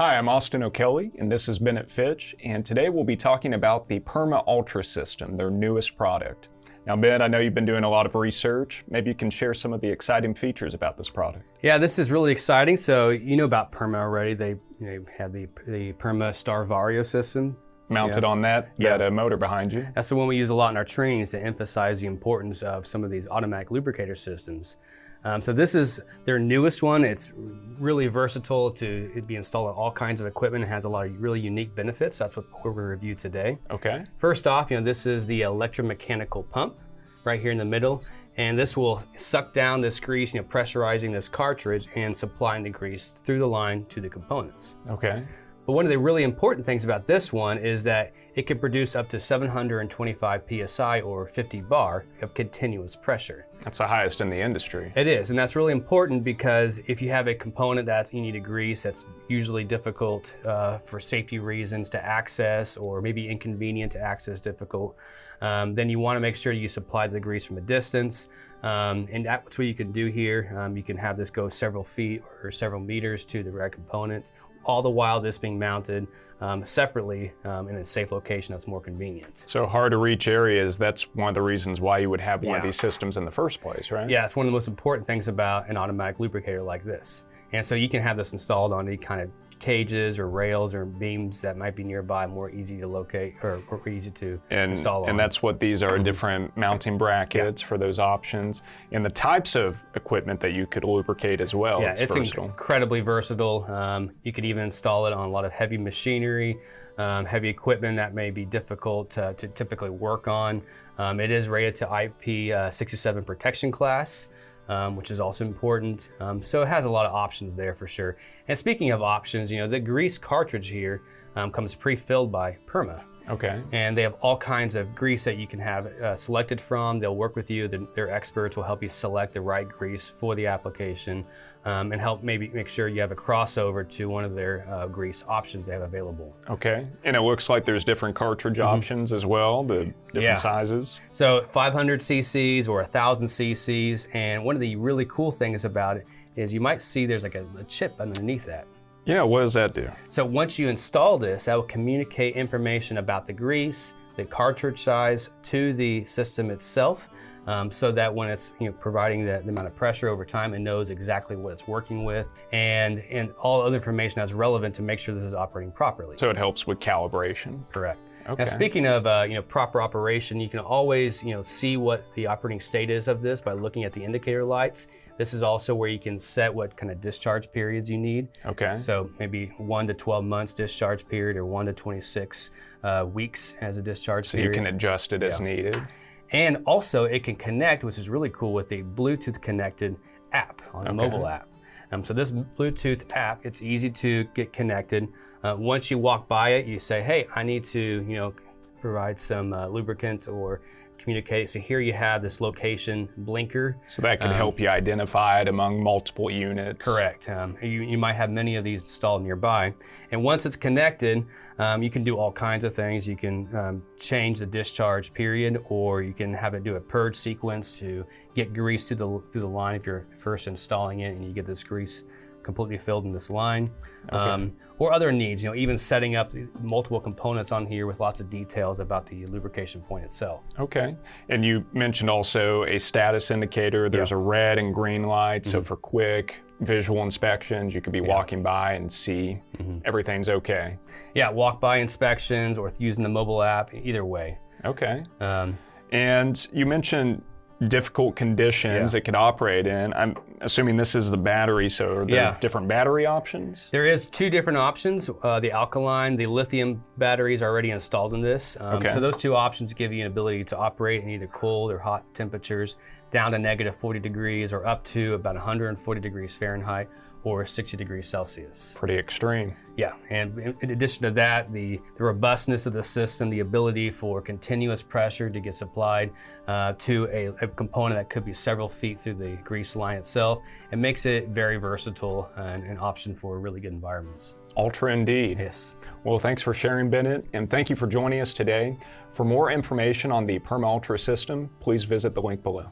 Hi, I'm Austin O'Kelly, and this is Bennett Fitch, and today we'll be talking about the Perma Ultra system, their newest product. Now, Ben, I know you've been doing a lot of research. Maybe you can share some of the exciting features about this product. Yeah, this is really exciting. So you know about Perma already. They, they have the, the Perma Star Vario system. Mounted yeah. on that, yeah. that uh, motor behind you. That's the one we use a lot in our trainings to emphasize the importance of some of these automatic lubricator systems. Um, so this is their newest one. It's really versatile to be installed on all kinds of equipment. It has a lot of really unique benefits. That's what we're going to review today. Okay. First off, you know, this is the electromechanical pump right here in the middle. And this will suck down this grease, you know, pressurizing this cartridge and supplying the grease through the line to the components. Okay. But one of the really important things about this one is that it can produce up to 725 PSI or 50 bar of continuous pressure. That's the highest in the industry. It is, and that's really important because if you have a component that you need to grease that's usually difficult uh, for safety reasons to access or maybe inconvenient to access difficult, um, then you want to make sure you supply the grease from a distance. Um, and that's what you can do here. Um, you can have this go several feet or several meters to the right component all the while this being mounted um, separately um, in a safe location that's more convenient. So hard to reach areas, that's one of the reasons why you would have one yeah. of these systems in the first place, right? Yeah, it's one of the most important things about an automatic lubricator like this. And so you can have this installed on any kind of cages or rails or beams that might be nearby more easy to locate or, or easy to and, install And on. that's what these are, different mounting brackets yeah. for those options and the types of equipment that you could lubricate as well. Yeah, it's, it's incredibly versatile. Um, you could even install it on a lot of heavy machinery, um, heavy equipment that may be difficult to, to typically work on. Um, it is rated to IP67 uh, protection class um, which is also important. Um, so it has a lot of options there for sure. And speaking of options, you know, the grease cartridge here um, comes pre-filled by Perma. Okay. And they have all kinds of grease that you can have uh, selected from. They'll work with you. They're, they're, experts will help you select the right grease for the application um, and help maybe make sure you have a crossover to one of their uh, grease options they have available. Okay. And it looks like there's different cartridge mm -hmm. options as well, the different yeah. sizes. So 500 cc's or 1,000 cc's. And one of the really cool things about it is you might see there's like a, a chip underneath that. Yeah, what does that do? So once you install this, that will communicate information about the grease, the cartridge size to the system itself. Um, so that when it's you know, providing the, the, amount of pressure over time, it knows exactly what it's working with and, and all other information that's relevant to make sure this is operating properly. So it helps with calibration? Correct. Okay. Now speaking of uh, you know proper operation, you can always you know see what the operating state is of this by looking at the indicator lights. This is also where you can set what kind of discharge periods you need. Okay. So maybe one to 12 months discharge period or one to 26 uh, weeks as a discharge so period. So you can adjust it yeah. as needed. And also it can connect, which is really cool, with a Bluetooth connected app on a mobile app. Um, so this Bluetooth app, it's easy to get connected. Uh, once you walk by it, you say, hey, I need to, you know, provide some uh, lubricant or communicate. So here you have this location blinker. So that can um, help you identify it among multiple units. Correct. Um, you, you might have many of these installed nearby. And once it's connected, um, you can do all kinds of things. You can um, change the discharge period or you can have it do a purge sequence to get grease through the, through the line if you're first installing it and you get this grease completely filled in this line. Okay. Um, or other needs, you know, even setting up multiple components on here with lots of details about the lubrication point itself. Okay. And you mentioned also a status indicator. There's a red and green light. Mm -hmm. So mm-hmm. for quick visual inspections, you could be walking by and see mm -hmm. everything's okay. Yeah, walk by inspections or using the mobile app, either way. Okay. Um, and you mentioned difficult conditions yeah. it could operate in. I'm assuming this is the battery, so are there yeah. different battery options? There is two different options. Uh, the alkaline, the lithium batteries are already installed in this. Um, okay. So those two options give you an ability to operate in either cold or hot temperatures down to negative 40 degrees or up to about 140 degrees Fahrenheit or 60 degrees Celsius. Pretty extreme. Yeah, and in addition to that, the, the robustness of the system, the ability for continuous pressure to get supplied uh, to a, a, component that could be several feet through the grease line itself, it makes it very versatile and an option for really good environments. Ultra indeed. Yes. Well, thanks for sharing, Bennett, and thank you for joining us today. For more information on the Perma Ultra system, please visit the link below.